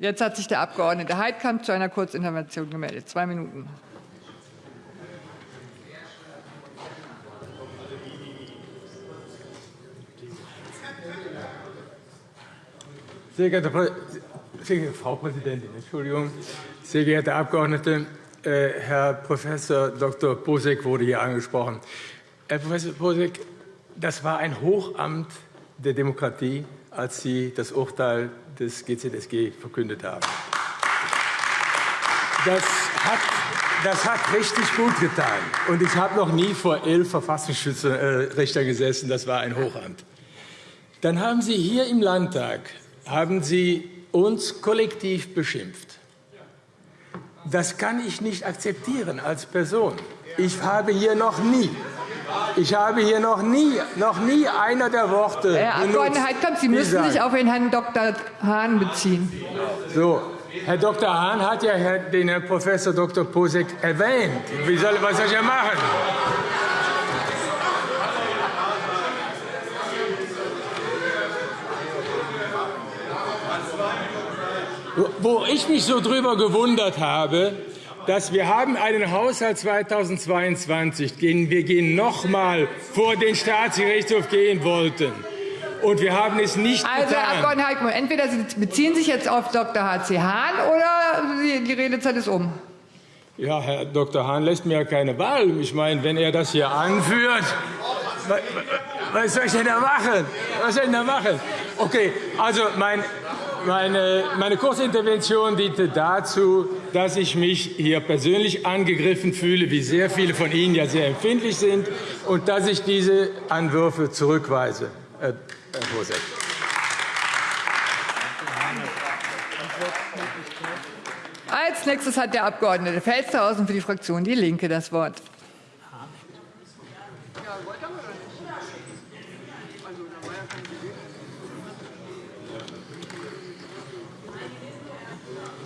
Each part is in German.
Jetzt hat sich der Abg. Heidkamp zu einer Kurzintervention gemeldet. Zwei Minuten. Sehr geehrte, Frau Präsidentin, Entschuldigung, sehr geehrte Abgeordnete, äh, Herr Prof. Dr. Bosek wurde hier angesprochen. Herr Prof. Bosek, das war ein Hochamt der Demokratie, als Sie das Urteil des GZSG verkündet haben. Das hat, das hat richtig gut getan. Und ich habe noch nie vor elf Verfassungsschützerrichtern gesessen. Das war ein Hochamt. Dann haben Sie hier im Landtag haben Sie uns kollektiv beschimpft. Das kann ich nicht akzeptieren als Person. Ich habe hier noch nie ich habe hier noch nie, noch nie einer der Worte Herr Abgeordneter Heidkamp, Sie müssen sich auf den Herrn Dr. Hahn beziehen. So, Herr Dr. Hahn hat ja den Herrn Prof. Dr. Posek erwähnt. Wie soll, was soll ich ja machen? Wo ich mich so drüber gewundert habe, dass wir haben einen Haushalt 2022, den wir gehen noch mal vor den Staatsgerichtshof gehen wollten. Und wir haben es nicht also, getan. Also, Herr Abg. Heikmann, entweder Sie beziehen sich jetzt auf Dr. H.C. Hahn oder die Redezeit ist um. Ja, Herr Dr. Hahn lässt mir ja keine Wahl. Ich meine, wenn er das hier anführt, was soll ich denn da machen? Was soll ich denn da machen? Okay, also mein meine, meine kurze Intervention diente dazu, dass ich mich hier persönlich angegriffen fühle, wie sehr viele von Ihnen ja sehr empfindlich sind, und dass ich diese Anwürfe zurückweise. Herr Bosek. Als nächstes hat der Abg. Felstehausen für die Fraktion Die Linke das Wort.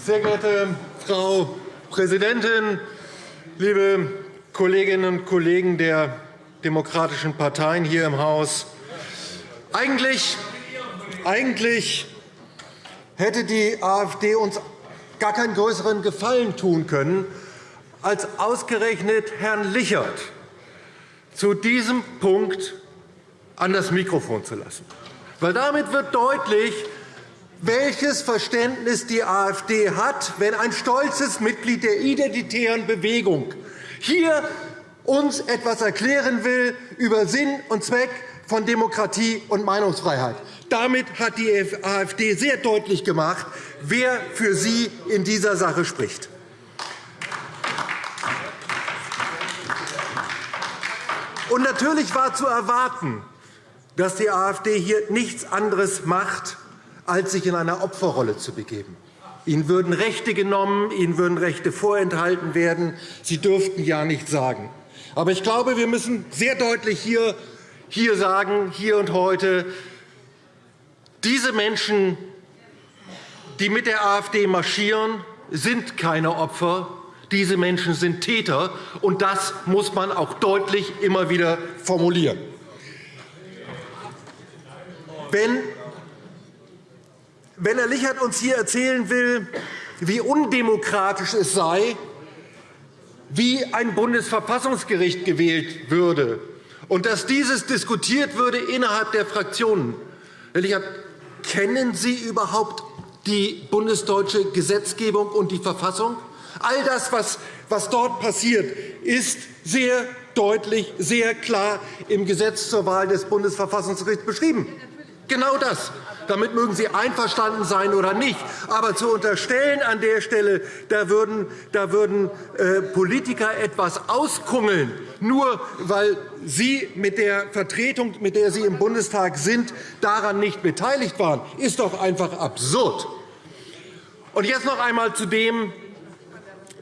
Sehr geehrte Frau Präsidentin, liebe Kolleginnen und Kollegen der demokratischen Parteien hier im Haus! Eigentlich, eigentlich hätte die AfD uns gar keinen größeren Gefallen tun können, als ausgerechnet Herrn Lichert zu diesem Punkt an das Mikrofon zu lassen. Weil damit wird deutlich, welches Verständnis die AfD hat, wenn ein stolzes Mitglied der Identitären Bewegung hier uns etwas erklären will über Sinn und Zweck von Demokratie und Meinungsfreiheit. Damit hat die AfD sehr deutlich gemacht, wer für sie in dieser Sache spricht. Und natürlich war zu erwarten, dass die AfD hier nichts anderes macht, als sich in eine Opferrolle zu begeben. Ihnen würden Rechte genommen, Ihnen würden Rechte vorenthalten werden. Sie dürften ja nichts sagen. Aber ich glaube, wir müssen sehr deutlich hier, hier sagen, hier und heute, diese Menschen, die mit der AfD marschieren, sind keine Opfer. Diese Menschen sind Täter, und das muss man auch deutlich immer wieder formulieren. Wenn wenn Herr Lichert uns hier erzählen will, wie undemokratisch es sei, wie ein Bundesverfassungsgericht gewählt würde und dass dieses diskutiert würde innerhalb der Fraktionen. Herr Lichert, kennen Sie überhaupt die bundesdeutsche Gesetzgebung und die Verfassung? All das, was dort passiert, ist sehr deutlich, sehr klar im Gesetz zur Wahl des Bundesverfassungsgerichts beschrieben. Genau das. Damit mögen Sie einverstanden sein oder nicht. Aber zu unterstellen an der Stelle, da würden, da würden äh, Politiker etwas auskungeln, nur weil Sie mit der Vertretung, mit der Sie im Bundestag sind, daran nicht beteiligt waren, ist doch einfach absurd. Und jetzt noch einmal zu dem,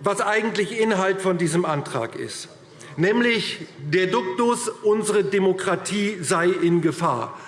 was eigentlich Inhalt von diesem Antrag ist, nämlich der Duktus, unsere Demokratie sei in Gefahr.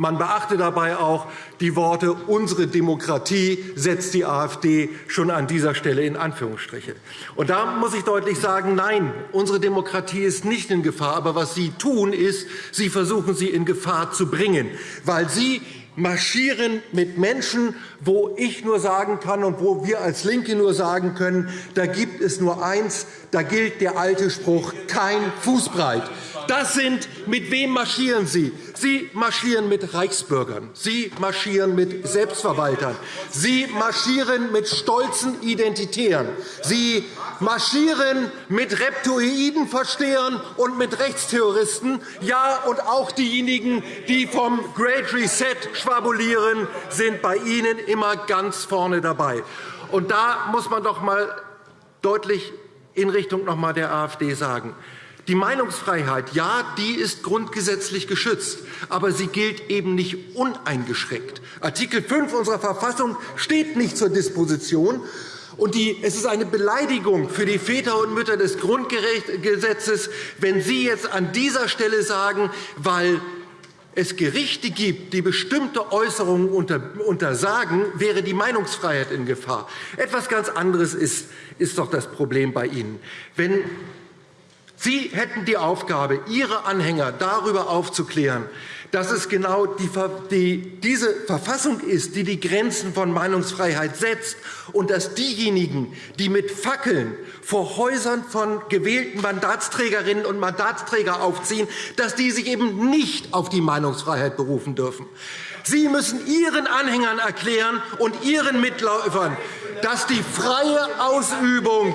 Man beachte dabei auch die Worte unsere Demokratie setzt die AfD schon an dieser Stelle in Anführungsstriche. Und da muss ich deutlich sagen, nein, unsere Demokratie ist nicht in Gefahr. Aber was Sie tun, ist, Sie versuchen, sie in Gefahr zu bringen, weil Sie marschieren mit Menschen, wo ich nur sagen kann und wo wir als LINKE nur sagen können, da gibt es nur eins, da gilt der alte Spruch, kein Fußbreit. Das sind, mit wem marschieren Sie? Sie marschieren mit Reichsbürgern. Sie marschieren mit Selbstverwaltern. Sie marschieren mit stolzen Identitären. Sie marschieren mit Reptoidenverstehern und mit Rechtsterroristen. Ja, und auch diejenigen, die vom Great Reset schwabulieren, sind bei Ihnen immer ganz vorne dabei. Und da muss man doch einmal deutlich in Richtung noch einmal der AfD sagen. Die Meinungsfreiheit, ja, die ist grundgesetzlich geschützt, aber sie gilt eben nicht uneingeschränkt. Artikel 5 unserer Verfassung steht nicht zur Disposition. Und die, es ist eine Beleidigung für die Väter und Mütter des Grundgesetzes, wenn Sie jetzt an dieser Stelle sagen, weil es Gerichte gibt, die bestimmte Äußerungen untersagen, wäre die Meinungsfreiheit in Gefahr. Etwas ganz anderes ist, ist doch das Problem bei Ihnen. Wenn Sie hätten die Aufgabe, Ihre Anhänger darüber aufzuklären, dass es genau die, diese Verfassung ist, die die Grenzen von Meinungsfreiheit setzt und dass diejenigen, die mit Fackeln vor Häusern von gewählten Mandatsträgerinnen und Mandatsträgern aufziehen, dass die sich eben nicht auf die Meinungsfreiheit berufen dürfen. Sie müssen Ihren Anhängern erklären und Ihren Mitläufern, dass die freie Ausübung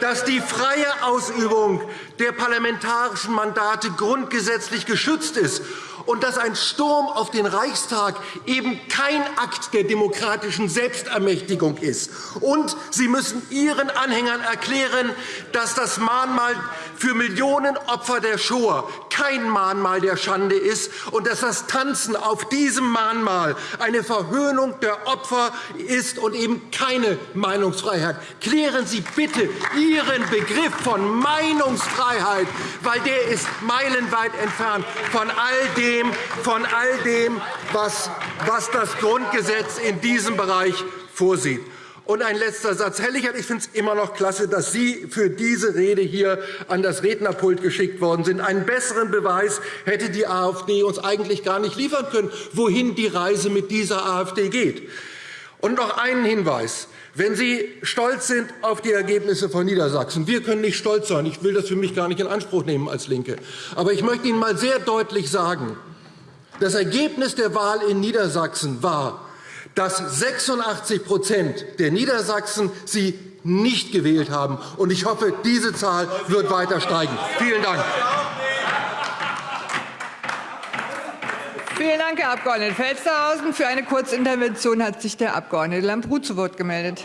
dass die freie Ausübung der parlamentarischen Mandate grundgesetzlich geschützt ist und dass ein Sturm auf den Reichstag eben kein Akt der demokratischen Selbstermächtigung ist. Und Sie müssen Ihren Anhängern erklären, dass das Mahnmal für Millionen Opfer der Shoah kein Mahnmal der Schande ist und dass das Tanzen auf diesem Mahnmal eine Verhöhnung der Opfer ist und eben keine Meinungsfreiheit. Klären Sie bitte Ihren Begriff von Meinungsfreiheit, weil der ist meilenweit entfernt von all dem, von all dem was, was das Grundgesetz in diesem Bereich vorsieht. Und ein letzter Satz. Herr Lichert, ich finde es immer noch klasse, dass Sie für diese Rede hier an das Rednerpult geschickt worden sind. Einen besseren Beweis hätte die AfD uns eigentlich gar nicht liefern können, wohin die Reise mit dieser AfD geht. Und noch einen Hinweis. Wenn Sie stolz sind auf die Ergebnisse von Niedersachsen, wir können nicht stolz sein. Ich will das für mich gar nicht in Anspruch nehmen als LINKE. Aber ich möchte Ihnen einmal sehr deutlich sagen, das Ergebnis der Wahl in Niedersachsen war, dass 86% der Niedersachsen Sie nicht gewählt haben. Und ich hoffe, diese Zahl wird weiter steigen. Vielen Dank. Vielen Dank, Herr Abg. Felstehausen. Für eine Kurzintervention hat sich der Abg. Lambrou zu Wort gemeldet.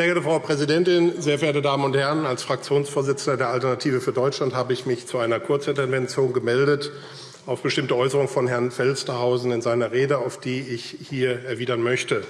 Sehr geehrte Frau Präsidentin, sehr verehrte Damen und Herren! Als Fraktionsvorsitzender der Alternative für Deutschland habe ich mich zu einer Kurzintervention gemeldet auf bestimmte Äußerungen von Herrn Felstehausen in seiner Rede, auf die ich hier erwidern möchte.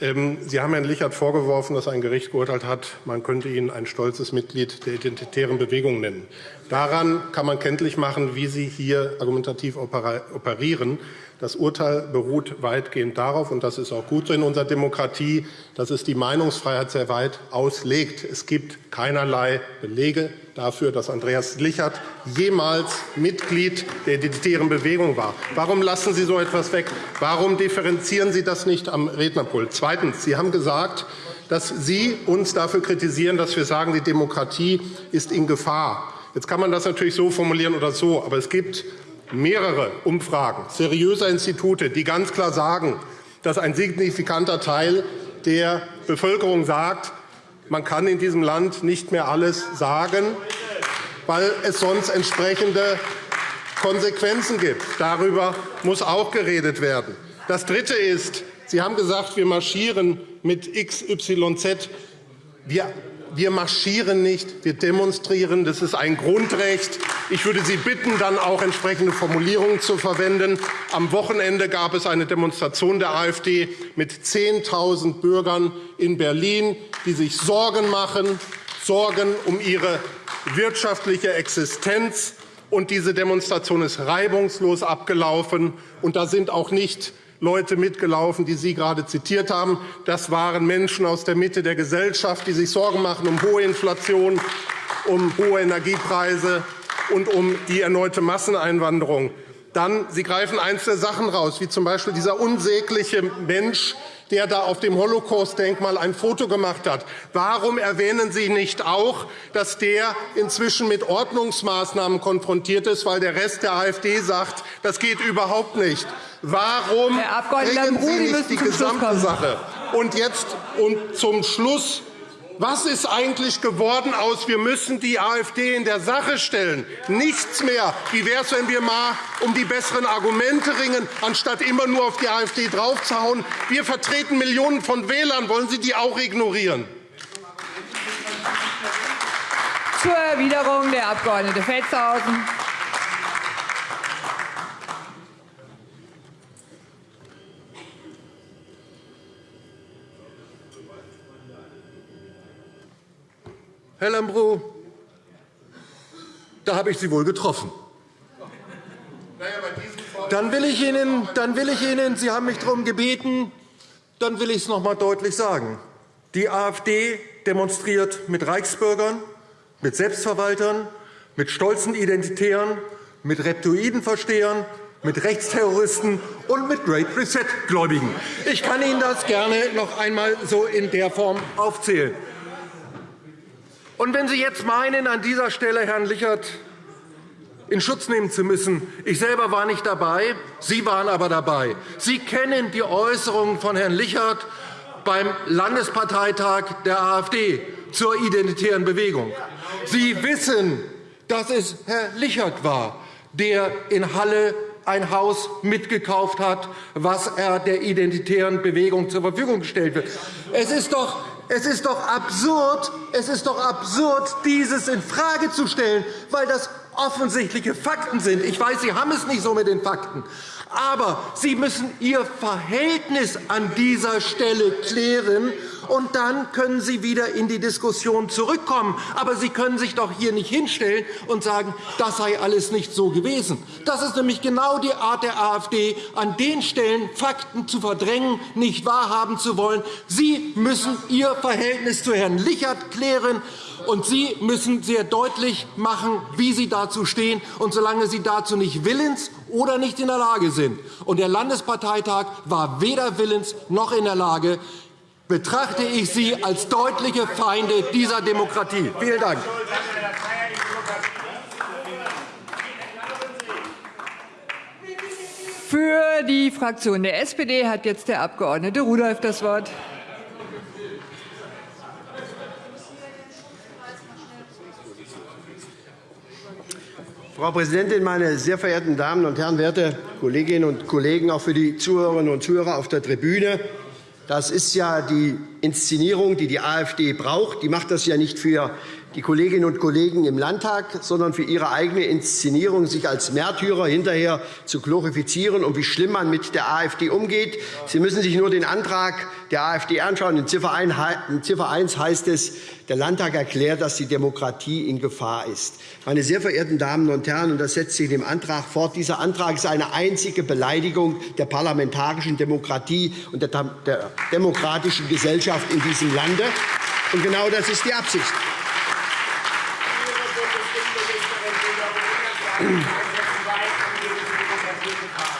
Ähm, Sie haben Herrn Lichert vorgeworfen, dass ein Gericht geurteilt hat, man könnte ihn ein stolzes Mitglied der identitären Bewegung nennen. Daran kann man kenntlich machen, wie Sie hier argumentativ operieren. Das Urteil beruht weitgehend darauf, und das ist auch gut so in unserer Demokratie, dass es die Meinungsfreiheit sehr weit auslegt. Es gibt keinerlei Belege dafür, dass Andreas Lichert jemals Mitglied der identitären Bewegung war. Warum lassen Sie so etwas weg? Warum differenzieren Sie das nicht am Rednerpult? Zweitens. Sie haben gesagt, dass Sie uns dafür kritisieren, dass wir sagen, die Demokratie ist in Gefahr. Jetzt kann man das natürlich so formulieren oder so, aber es gibt mehrere Umfragen seriöser Institute, die ganz klar sagen, dass ein signifikanter Teil der Bevölkerung sagt, man kann in diesem Land nicht mehr alles sagen, weil es sonst entsprechende Konsequenzen gibt. Darüber muss auch geredet werden. Das Dritte ist, Sie haben gesagt, wir marschieren mit XYZ. Wir wir marschieren nicht, wir demonstrieren. Das ist ein Grundrecht. Ich würde Sie bitten, dann auch entsprechende Formulierungen zu verwenden. Am Wochenende gab es eine Demonstration der AfD mit 10.000 Bürgern in Berlin, die sich Sorgen machen, Sorgen um ihre wirtschaftliche Existenz. Und diese Demonstration ist reibungslos abgelaufen. Und da sind auch nicht Leute mitgelaufen, die Sie gerade zitiert haben. Das waren Menschen aus der Mitte der Gesellschaft, die sich Sorgen machen um hohe Inflation, um hohe Energiepreise und um die erneute Masseneinwanderung. Dann, Sie greifen einzelne Sachen raus, wie z.B. dieser unsägliche Mensch, der da auf dem Holocaust-Denkmal ein Foto gemacht hat. Warum erwähnen Sie nicht auch, dass der inzwischen mit Ordnungsmaßnahmen konfrontiert ist, weil der Rest der AfD sagt, das geht überhaupt nicht? Warum bringen Sie nicht die gesamte Sache? Und jetzt und zum Schluss was ist eigentlich geworden aus, wir müssen die AfD in der Sache stellen? Nichts mehr. Wie wäre es, wenn wir mal um die besseren Argumente ringen, anstatt immer nur auf die AfD draufzuhauen? Wir vertreten Millionen von Wählern. Wollen Sie die auch ignorieren? Zur Erwiderung der Abg. Feldshausen. Herr Lambrou, da habe ich Sie wohl getroffen. Dann will ich Ihnen, dann will ich Ihnen Sie haben mich darum gebeten, dann will ich es noch einmal deutlich sagen. Die AfD demonstriert mit Reichsbürgern, mit Selbstverwaltern, mit stolzen Identitären, mit Reptoidenverstehern, mit Rechtsterroristen und mit Great Reset-Gläubigen. Ich kann Ihnen das gerne noch einmal so in der Form aufzählen. Und wenn Sie jetzt meinen, an dieser Stelle Herrn Lichert in Schutz nehmen zu müssen. Ich selber war nicht dabei, Sie waren aber dabei. Sie kennen die Äußerungen von Herrn Lichert beim Landesparteitag der AfD zur identitären Bewegung. Sie wissen, dass es Herr Lichert war, der in Halle ein Haus mitgekauft hat, was er der identitären Bewegung zur Verfügung gestellt wird. Es ist doch es ist doch absurd, es ist doch absurd, dieses infrage zu stellen, weil das offensichtliche Fakten sind. Ich weiß, Sie haben es nicht so mit den Fakten. Aber Sie müssen Ihr Verhältnis an dieser Stelle klären, und dann können Sie wieder in die Diskussion zurückkommen. Aber Sie können sich doch hier nicht hinstellen und sagen, das sei alles nicht so gewesen. Das ist nämlich genau die Art der AfD, an den Stellen Fakten zu verdrängen, nicht wahrhaben zu wollen. Sie müssen Ihr Verhältnis zu Herrn Lichert klären und Sie müssen sehr deutlich machen, wie Sie dazu stehen. Und solange Sie dazu nicht willens oder nicht in der Lage sind, und der Landesparteitag war weder willens noch in der Lage, betrachte ich Sie als deutliche Feinde dieser Demokratie. Vielen Dank. Für die Fraktion der SPD hat jetzt der Abg. Rudolph das Wort. Frau Präsidentin, meine sehr verehrten Damen und Herren, werte Kolleginnen und Kollegen, auch für die Zuhörerinnen und Zuhörer auf der Tribüne! Das ist ja die Inszenierung, die die AfD braucht. Die macht das ja nicht für die Kolleginnen und Kollegen im Landtag, sondern für ihre eigene Inszenierung, sich als Märtyrer hinterher zu glorifizieren und wie schlimm man mit der AfD umgeht. Sie müssen sich nur den Antrag der AfD anschauen. In Ziffer 1 heißt es, der Landtag erklärt, dass die Demokratie in Gefahr ist. Meine sehr verehrten Damen und Herren, und das setzt sich in dem Antrag fort, dieser Antrag ist eine einzige Beleidigung der parlamentarischen Demokratie und der demokratischen Gesellschaft in diesem Lande. Und genau das ist die Absicht.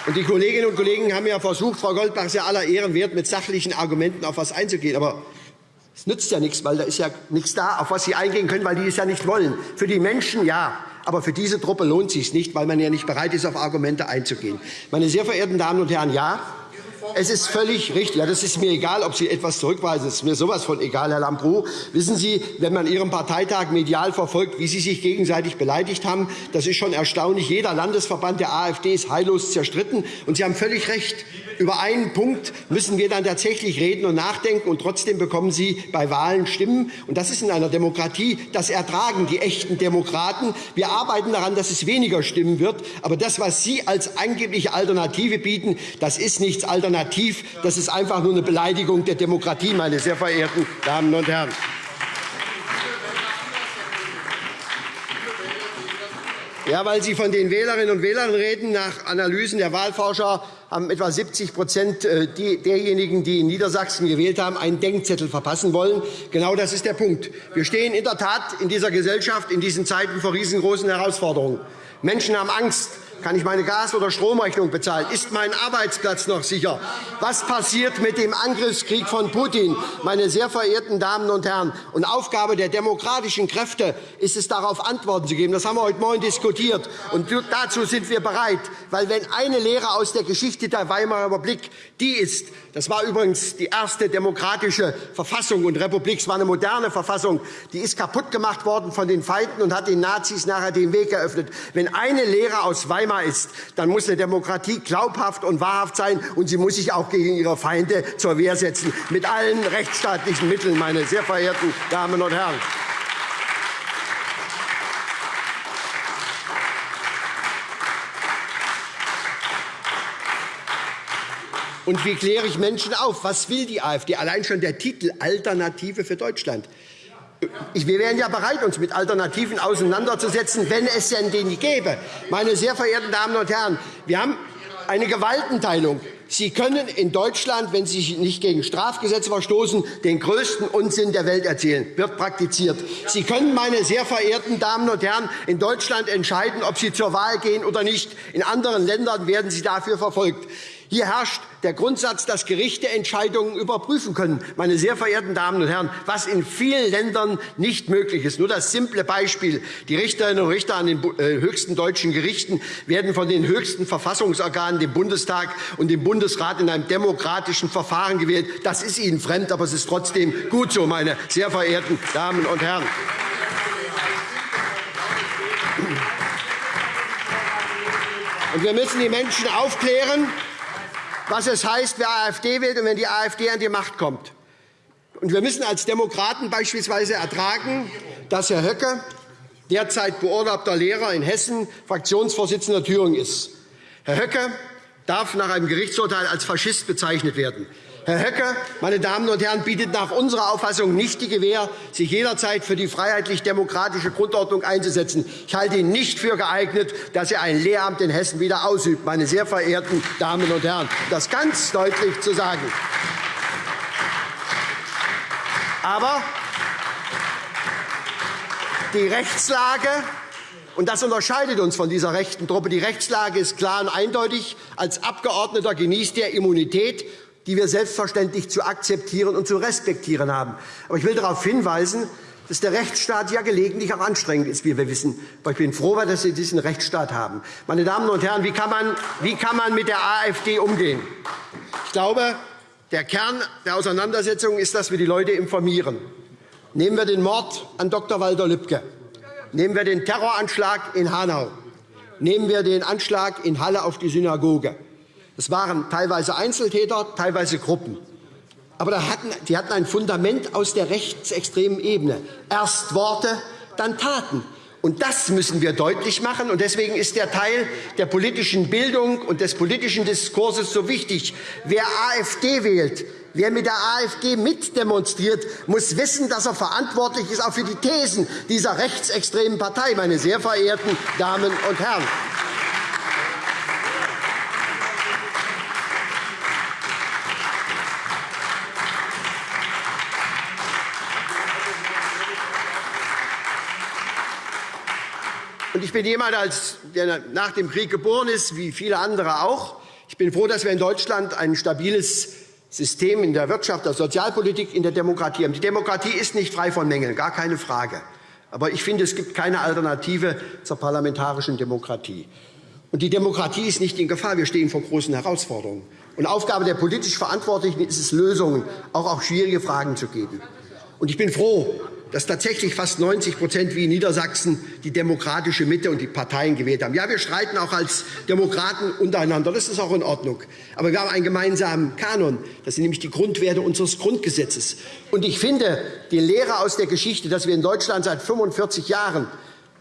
Und die Kolleginnen und Kollegen haben ja versucht, Frau Goldbach ist ja aller Ehren wert, mit sachlichen Argumenten auf etwas einzugehen. Aber es nützt ja nichts, weil da ist ja nichts da, auf was Sie eingehen können, weil die es ja nicht wollen. Für die Menschen ja, aber für diese Truppe lohnt es sich nicht, weil man ja nicht bereit ist, auf Argumente einzugehen. Meine sehr verehrten Damen und Herren, ja, es ist völlig richtig. Ja, das ist mir egal, ob Sie etwas zurückweisen. Es ist mir sowas von egal, Herr Lambrou. Wissen Sie, wenn man Ihren Parteitag medial verfolgt, wie Sie sich gegenseitig beleidigt haben, das ist schon erstaunlich. Jeder Landesverband der AfD ist heillos zerstritten. Und Sie haben völlig recht. Über einen Punkt müssen wir dann tatsächlich reden und nachdenken, und trotzdem bekommen Sie bei Wahlen Stimmen. Und das ist in einer Demokratie, das ertragen die echten Demokraten. Wir arbeiten daran, dass es weniger Stimmen wird. Aber das, was Sie als angebliche Alternative bieten, das ist nichts alternativ. Das ist einfach nur eine Beleidigung der Demokratie, meine sehr verehrten Damen und Herren. Ja, weil Sie von den Wählerinnen und Wählern reden. Nach Analysen der Wahlforscher haben etwa 70% äh, derjenigen, die in Niedersachsen gewählt haben, einen Denkzettel verpassen wollen. Genau das ist der Punkt. Wir stehen in der Tat in dieser Gesellschaft in diesen Zeiten vor riesengroßen Herausforderungen. Menschen haben Angst. Kann ich meine Gas- oder Stromrechnung bezahlen? Ist mein Arbeitsplatz noch sicher? Was passiert mit dem Angriffskrieg von Putin? Meine sehr verehrten Damen und Herren, und Aufgabe der demokratischen Kräfte ist es, darauf Antworten zu geben. Das haben wir heute Morgen diskutiert. Und dazu sind wir bereit. Weil wenn eine Lehre aus der Geschichte der Weimarer Republik die ist, das war übrigens die erste demokratische Verfassung und Republik, es war eine moderne Verfassung, die ist kaputt gemacht worden von den Feinden und hat den Nazis nachher den Weg eröffnet. Wenn eine Lehre aus Weimar Thema ist, dann muss eine Demokratie glaubhaft und wahrhaft sein, und sie muss sich auch gegen ihre Feinde zur Wehr setzen, mit allen rechtsstaatlichen Mitteln, meine sehr verehrten Damen und Herren. Und wie kläre ich Menschen auf? Was will die AfD? Allein schon der Titel Alternative für Deutschland. Wir wären ja bereit, uns mit Alternativen auseinanderzusetzen, wenn es denn die gäbe. Meine sehr verehrten Damen und Herren, wir haben eine Gewaltenteilung. Sie können in Deutschland, wenn Sie nicht gegen Strafgesetze verstoßen, den größten Unsinn der Welt erzählen. Wird praktiziert. Sie können, meine sehr verehrten Damen und Herren, in Deutschland entscheiden, ob Sie zur Wahl gehen oder nicht. In anderen Ländern werden Sie dafür verfolgt. Hier herrscht der Grundsatz, dass Gerichte Entscheidungen überprüfen können. Meine sehr verehrten Damen und Herren, was in vielen Ländern nicht möglich ist. Nur das simple Beispiel. Die Richterinnen und Richter an den äh, höchsten deutschen Gerichten werden von den höchsten Verfassungsorganen, dem Bundestag und dem Bundesrat, in einem demokratischen Verfahren gewählt. Das ist Ihnen fremd, aber es ist trotzdem gut so, meine sehr verehrten Damen und Herren. Wir müssen die Menschen aufklären, was es heißt, wer AfD wählt und wenn die AfD an die Macht kommt. Und wir müssen als Demokraten beispielsweise ertragen, dass Herr Höcke, derzeit beurlaubter Lehrer in Hessen, Fraktionsvorsitzender Thüringen ist. Herr Höcke darf nach einem Gerichtsurteil als Faschist bezeichnet werden. Herr Höcke, meine Damen und Herren, bietet nach unserer Auffassung nicht die Gewähr, sich jederzeit für die freiheitlich-demokratische Grundordnung einzusetzen. Ich halte ihn nicht für geeignet, dass er ein Lehramt in Hessen wieder ausübt, meine sehr verehrten Damen und Herren. Das ganz deutlich zu sagen. Aber die Rechtslage und das unterscheidet uns von dieser rechten Truppe. Die Rechtslage ist klar und eindeutig. Als Abgeordneter genießt er Immunität die wir selbstverständlich zu akzeptieren und zu respektieren haben. Aber ich will darauf hinweisen, dass der Rechtsstaat ja gelegentlich auch anstrengend ist, wie wir wissen. Aber ich bin froh, dass wir diesen Rechtsstaat haben. Meine Damen und Herren, wie kann man, wie kann man mit der AfD umgehen? Ich glaube, der Kern der Auseinandersetzung ist, dass wir die Leute informieren. Nehmen wir den Mord an Dr. Walter Lübcke. Nehmen wir den Terroranschlag in Hanau. Nehmen wir den Anschlag in Halle auf die Synagoge. Es waren teilweise Einzeltäter, teilweise Gruppen. Aber die hatten ein Fundament aus der rechtsextremen Ebene. Erst Worte, dann Taten. Und das müssen wir deutlich machen. Und deswegen ist der Teil der politischen Bildung und des politischen Diskurses so wichtig. Wer AfD wählt, wer mit der AfD mitdemonstriert, muss wissen, dass er verantwortlich ist auch für die Thesen dieser rechtsextremen Partei, meine sehr verehrten Damen und Herren. Ich bin jemand, der nach dem Krieg geboren ist, wie viele andere auch. Ich bin froh, dass wir in Deutschland ein stabiles System in der Wirtschaft, der Sozialpolitik, in der Demokratie haben. Die Demokratie ist nicht frei von Mängeln, gar keine Frage. Aber ich finde, es gibt keine Alternative zur parlamentarischen Demokratie. Und die Demokratie ist nicht in Gefahr. Wir stehen vor großen Herausforderungen. Und Aufgabe der politisch Verantwortlichen ist es, Lösungen auch auf schwierige Fragen zu geben. Und ich bin froh, dass tatsächlich fast 90% wie in Niedersachsen die demokratische Mitte und die Parteien gewählt haben. Ja, wir streiten auch als Demokraten untereinander. Das ist auch in Ordnung. Aber wir haben einen gemeinsamen Kanon. Das sind nämlich die Grundwerte unseres Grundgesetzes. Und ich finde die Lehre aus der Geschichte, dass wir in Deutschland seit 45 Jahren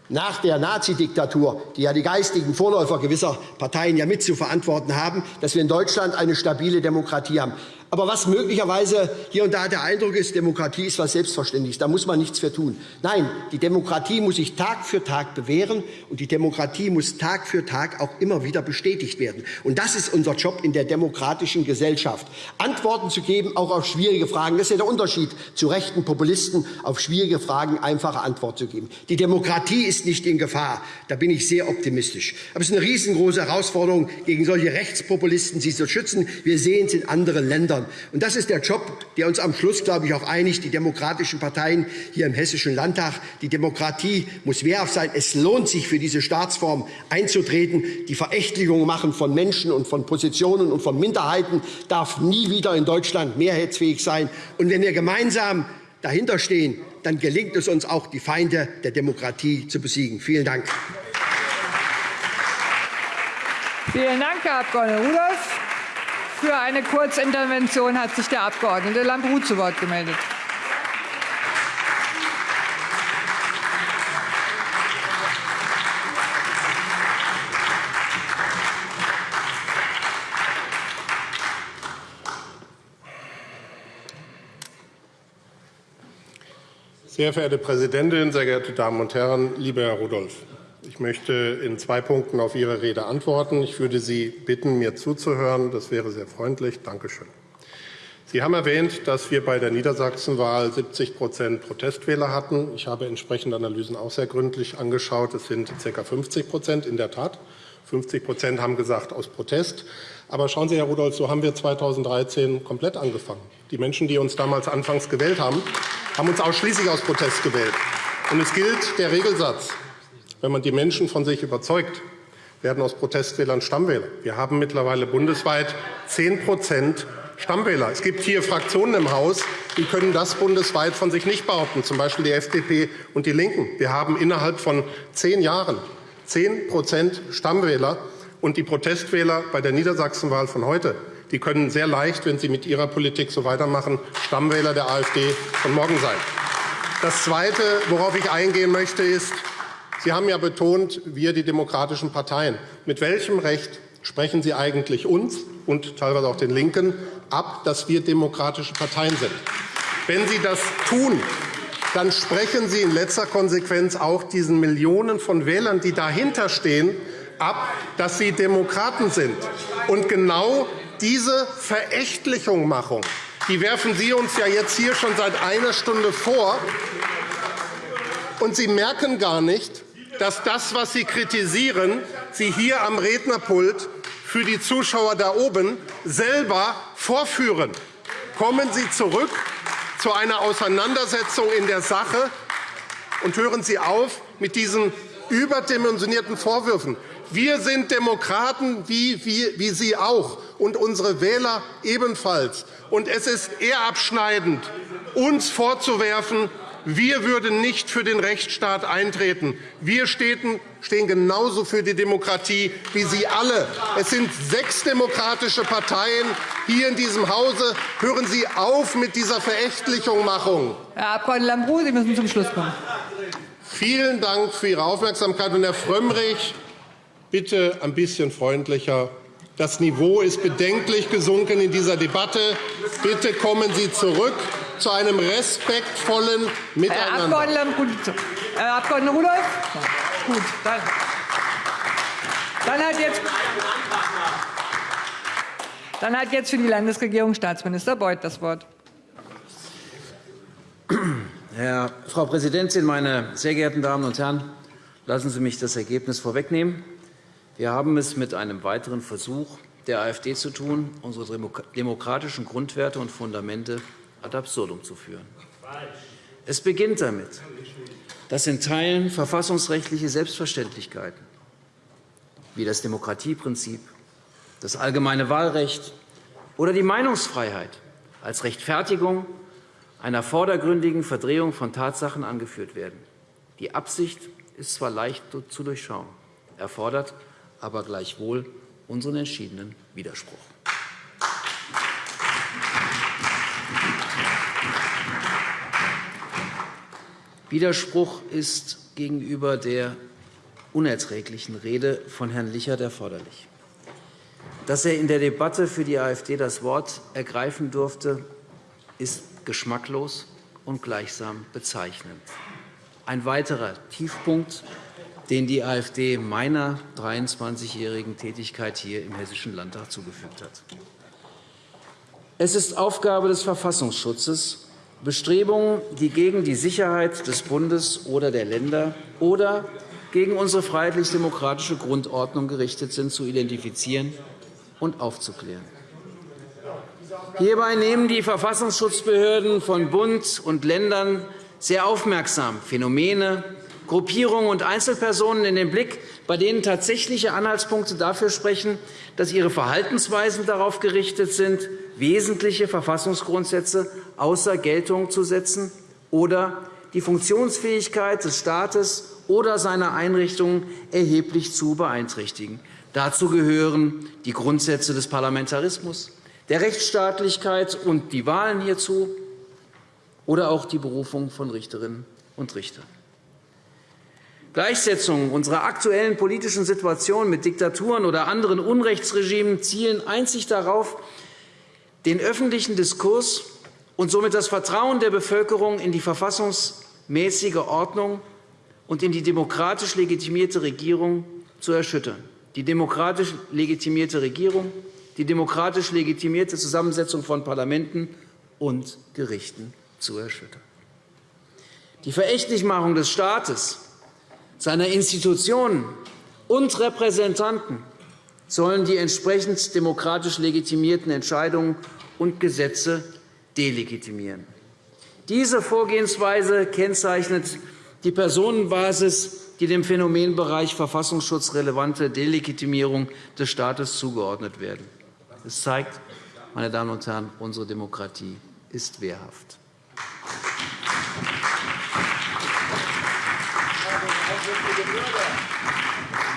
nach der Nazidiktatur, die ja die geistigen Vorläufer gewisser Parteien ja mit zu verantworten haben, dass wir in Deutschland eine stabile Demokratie haben. Aber was möglicherweise hier und da der Eindruck ist, Demokratie ist etwas Selbstverständliches, da muss man nichts für tun. Nein, die Demokratie muss sich Tag für Tag bewähren, und die Demokratie muss Tag für Tag auch immer wieder bestätigt werden. Und das ist unser Job in der demokratischen Gesellschaft, Antworten zu geben, auch auf schwierige Fragen. Das ist ja der Unterschied zu rechten Populisten, auf schwierige Fragen einfache Antworten zu geben. Die Demokratie ist nicht in Gefahr. Da bin ich sehr optimistisch. Aber es ist eine riesengroße Herausforderung, gegen solche Rechtspopulisten sie zu schützen. Wir sehen es in anderen Ländern ändern. Und das ist der Job, der uns am Schluss, glaube ich, auch einigt, die demokratischen Parteien hier im Hessischen Landtag. Die Demokratie muss wehrhaft sein. Es lohnt sich, für diese Staatsform einzutreten. Die Verächtlichung machen von Menschen und von Positionen und von Minderheiten darf nie wieder in Deutschland mehrheitsfähig sein. Und wenn wir gemeinsam dahinter stehen, dann gelingt es uns auch, die Feinde der Demokratie zu besiegen. Vielen Dank. Vielen Dank, Herr Abg. Rudolph. Für eine Kurzintervention hat sich der Abg. Lambrou zu Wort gemeldet. Sehr verehrte Präsidentin, sehr geehrte Damen und Herren, lieber Herr Rudolph! Ich möchte in zwei Punkten auf Ihre Rede antworten. Ich würde Sie bitten, mir zuzuhören. Das wäre sehr freundlich. Danke schön. Sie haben erwähnt, dass wir bei der Niedersachsenwahl 70% Protestwähler hatten. Ich habe entsprechende Analysen auch sehr gründlich angeschaut. Es sind ca. 50% in der Tat. 50% haben gesagt aus Protest. Aber schauen Sie, Herr Rudolph, so haben wir 2013 komplett angefangen. Die Menschen, die uns damals anfangs gewählt haben, haben uns ausschließlich aus Protest gewählt. Und es gilt der Regelsatz. Wenn man die Menschen von sich überzeugt, werden aus Protestwählern Stammwähler. Wir haben mittlerweile bundesweit 10% Stammwähler. Es gibt hier Fraktionen im Haus, die können das bundesweit von sich nicht behaupten, z. B. die FDP und die LINKEN. Wir haben innerhalb von zehn Jahren 10% Stammwähler. Und die Protestwähler bei der Niedersachsenwahl von heute die können sehr leicht, wenn sie mit ihrer Politik so weitermachen, Stammwähler der AfD von morgen sein. Das Zweite, worauf ich eingehen möchte, ist, Sie haben ja betont, wir, die demokratischen Parteien. Mit welchem Recht sprechen Sie eigentlich uns und teilweise auch den LINKEN ab, dass wir demokratische Parteien sind? Wenn Sie das tun, dann sprechen Sie in letzter Konsequenz auch diesen Millionen von Wählern, die dahinter stehen, ab, dass sie Demokraten sind. Und genau diese Verächtlichungmachung die werfen Sie uns ja jetzt hier schon seit einer Stunde vor. Und Sie merken gar nicht, dass das, was Sie kritisieren, Sie hier am Rednerpult für die Zuschauer da oben selber vorführen. Kommen Sie zurück zu einer Auseinandersetzung in der Sache und hören Sie auf mit diesen überdimensionierten Vorwürfen. Wir sind Demokraten, wie, wie, wie Sie auch, und unsere Wähler ebenfalls. Und es ist eher abschneidend, uns vorzuwerfen, wir würden nicht für den Rechtsstaat eintreten. Wir stehen genauso für die Demokratie wie Sie alle. Es sind sechs demokratische Parteien hier in diesem Hause. Hören Sie auf mit dieser Verächtlichungmachung. Herr Abg. Lambrou, Sie müssen zum Schluss kommen. Vielen Dank für Ihre Aufmerksamkeit. Und Herr Frömmrich, bitte ein bisschen freundlicher. Das Niveau ist bedenklich gesunken in dieser Debatte. Bitte kommen Sie zurück zu einem respektvollen Miteinander. Herr Abg. Rudolph? Gut, dann, dann, hat jetzt, dann hat jetzt für die Landesregierung Staatsminister Beuth das Wort. Herr, Frau Präsidentin, meine sehr geehrten Damen und Herren! Lassen Sie mich das Ergebnis vorwegnehmen. Wir haben es mit einem weiteren Versuch der AfD zu tun, unsere demokratischen Grundwerte und Fundamente ad absurdum zu führen. Es beginnt damit, dass in Teilen verfassungsrechtliche Selbstverständlichkeiten wie das Demokratieprinzip, das allgemeine Wahlrecht oder die Meinungsfreiheit als Rechtfertigung einer vordergründigen Verdrehung von Tatsachen angeführt werden. Die Absicht ist zwar leicht zu durchschauen, erfordert aber gleichwohl unseren entschiedenen Widerspruch. Widerspruch ist gegenüber der unerträglichen Rede von Herrn Lichert erforderlich. dass er in der Debatte für die AfD das Wort ergreifen durfte, ist geschmacklos und gleichsam bezeichnend. Ein weiterer Tiefpunkt, den die AfD meiner 23-jährigen Tätigkeit hier im Hessischen Landtag zugefügt hat. Es ist Aufgabe des Verfassungsschutzes, Bestrebungen, die gegen die Sicherheit des Bundes oder der Länder oder gegen unsere freiheitlich-demokratische Grundordnung gerichtet sind, zu identifizieren und aufzuklären. Hierbei nehmen die Verfassungsschutzbehörden von Bund und Ländern sehr aufmerksam Phänomene, Gruppierungen und Einzelpersonen in den Blick, bei denen tatsächliche Anhaltspunkte dafür sprechen, dass ihre Verhaltensweisen darauf gerichtet sind, wesentliche Verfassungsgrundsätze außer Geltung zu setzen oder die Funktionsfähigkeit des Staates oder seiner Einrichtungen erheblich zu beeinträchtigen. Dazu gehören die Grundsätze des Parlamentarismus, der Rechtsstaatlichkeit und die Wahlen hierzu oder auch die Berufung von Richterinnen und Richtern. Gleichsetzungen unserer aktuellen politischen Situation mit Diktaturen oder anderen Unrechtsregimen zielen einzig darauf, den öffentlichen Diskurs und somit das Vertrauen der Bevölkerung in die verfassungsmäßige Ordnung und in die demokratisch legitimierte Regierung zu erschüttern. Die demokratisch legitimierte Regierung, die demokratisch legitimierte Zusammensetzung von Parlamenten und Gerichten zu erschüttern. Die Verächtlichmachung des Staates, seiner Institutionen und Repräsentanten sollen die entsprechend demokratisch legitimierten Entscheidungen und Gesetze delegitimieren. Diese Vorgehensweise kennzeichnet die Personenbasis, die dem Phänomenbereich verfassungsschutzrelevante Delegitimierung des Staates zugeordnet werden. Es zeigt, meine Damen und Herren, unsere Demokratie ist wehrhaft.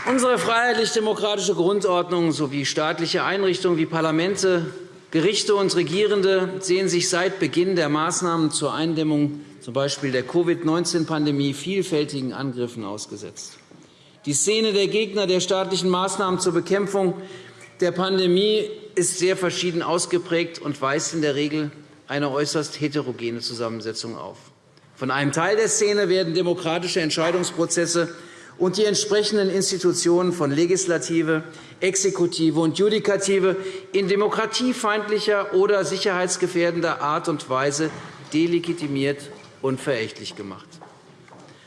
Unsere freiheitlich-demokratische Grundordnung sowie staatliche Einrichtungen wie Parlamente, Gerichte und Regierende sehen sich seit Beginn der Maßnahmen zur Eindämmung z. B. der Covid-19-Pandemie vielfältigen Angriffen ausgesetzt. Die Szene der Gegner der staatlichen Maßnahmen zur Bekämpfung der Pandemie ist sehr verschieden ausgeprägt und weist in der Regel eine äußerst heterogene Zusammensetzung auf. Von einem Teil der Szene werden demokratische Entscheidungsprozesse und die entsprechenden Institutionen von Legislative, Exekutive und Judikative in demokratiefeindlicher oder sicherheitsgefährdender Art und Weise delegitimiert und verächtlich gemacht.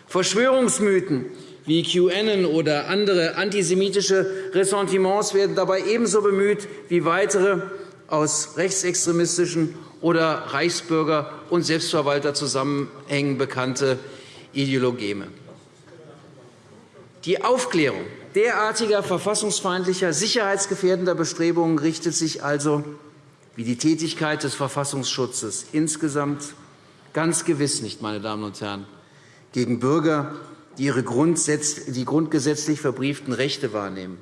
Verschwörungsmythen wie QAnon oder andere antisemitische Ressentiments werden dabei ebenso bemüht wie weitere aus rechtsextremistischen oder Reichsbürger- und Selbstverwalterzusammenhängen bekannte Ideologeme. Die Aufklärung derartiger verfassungsfeindlicher, sicherheitsgefährdender Bestrebungen richtet sich also, wie die Tätigkeit des Verfassungsschutzes insgesamt, ganz gewiss nicht, meine Damen und Herren, gegen Bürger, die ihre die grundgesetzlich verbrieften Rechte wahrnehmen,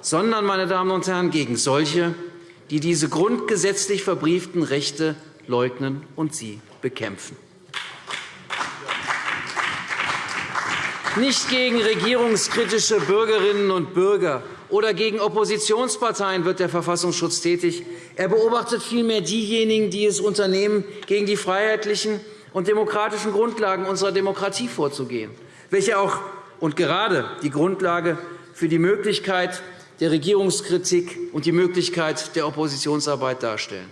sondern, meine Damen und Herren, gegen solche, die diese grundgesetzlich verbrieften Rechte leugnen und sie bekämpfen. Nicht gegen regierungskritische Bürgerinnen und Bürger oder gegen Oppositionsparteien wird der Verfassungsschutz tätig. Er beobachtet vielmehr diejenigen, die es unternehmen, gegen die freiheitlichen und demokratischen Grundlagen unserer Demokratie vorzugehen, welche auch und gerade die Grundlage für die Möglichkeit der Regierungskritik und die Möglichkeit der Oppositionsarbeit darstellen.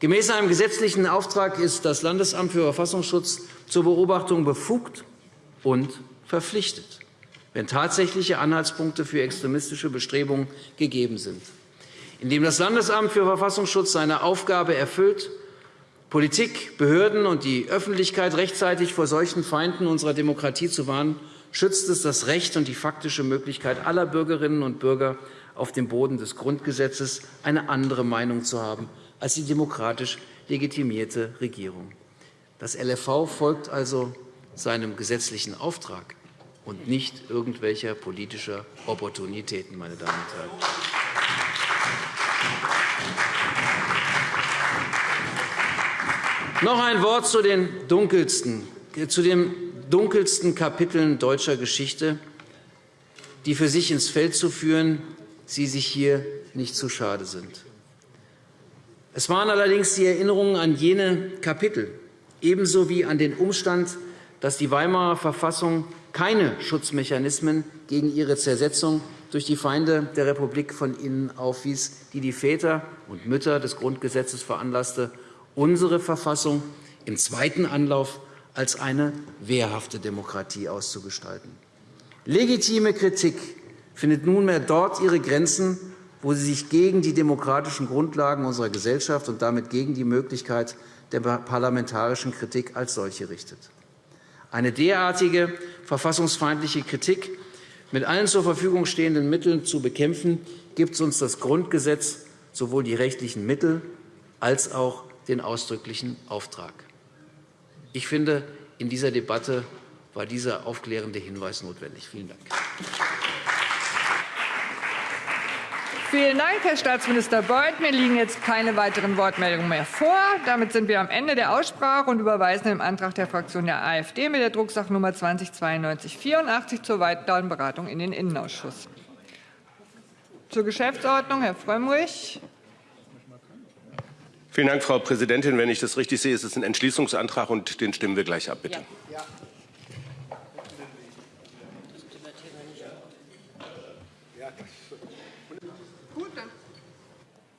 Gemäß einem gesetzlichen Auftrag ist das Landesamt für Verfassungsschutz zur Beobachtung befugt und verpflichtet, wenn tatsächliche Anhaltspunkte für extremistische Bestrebungen gegeben sind. Indem das Landesamt für Verfassungsschutz seine Aufgabe erfüllt, Politik, Behörden und die Öffentlichkeit rechtzeitig vor solchen Feinden unserer Demokratie zu warnen, schützt es das Recht und die faktische Möglichkeit aller Bürgerinnen und Bürger, auf dem Boden des Grundgesetzes eine andere Meinung zu haben als die demokratisch legitimierte Regierung. Das LFV folgt also seinem gesetzlichen Auftrag und nicht irgendwelcher politischer Opportunitäten. Meine Damen und Herren. Noch ein Wort zu den dunkelsten, zu den dunkelsten Kapiteln deutscher Geschichte, die für sich ins Feld zu führen, sie sich hier nicht zu schade sind. Es waren allerdings die Erinnerungen an jene Kapitel, ebenso wie an den Umstand, dass die Weimarer Verfassung keine Schutzmechanismen gegen ihre Zersetzung durch die Feinde der Republik von innen aufwies, die die Väter und Mütter des Grundgesetzes veranlasste, unsere Verfassung im zweiten Anlauf als eine wehrhafte Demokratie auszugestalten. Legitime Kritik findet nunmehr dort ihre Grenzen, wo sie sich gegen die demokratischen Grundlagen unserer Gesellschaft und damit gegen die Möglichkeit der parlamentarischen Kritik als solche richtet. Eine derartige verfassungsfeindliche Kritik mit allen zur Verfügung stehenden Mitteln zu bekämpfen, gibt uns das Grundgesetz sowohl die rechtlichen Mittel als auch den ausdrücklichen Auftrag. Ich finde, in dieser Debatte war dieser aufklärende Hinweis notwendig. Vielen Dank. Vielen Dank, Herr Staatsminister Beuth. Mir liegen jetzt keine weiteren Wortmeldungen mehr vor. Damit sind wir am Ende der Aussprache und überweisen im Antrag der Fraktion der AfD mit der Drucksachnummer 209284 zur weiteren Beratung in den Innenausschuss. Zur Geschäftsordnung, Herr Frömmrich. Vielen Dank, Frau Präsidentin. Wenn ich das richtig sehe, ist es ein Entschließungsantrag, und den stimmen wir gleich ab, bitte. Ja.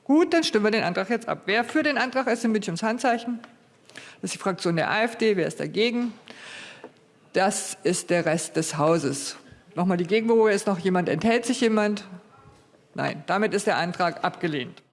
Gut, dann stimmen wir den Antrag jetzt ab. Wer für den Antrag ist, bitte ums Handzeichen. Das ist die Fraktion der AfD. Wer ist dagegen? Das ist der Rest des Hauses. Nochmal die Gegenberufe. Ist noch jemand? Enthält sich jemand? Nein. Damit ist der Antrag abgelehnt.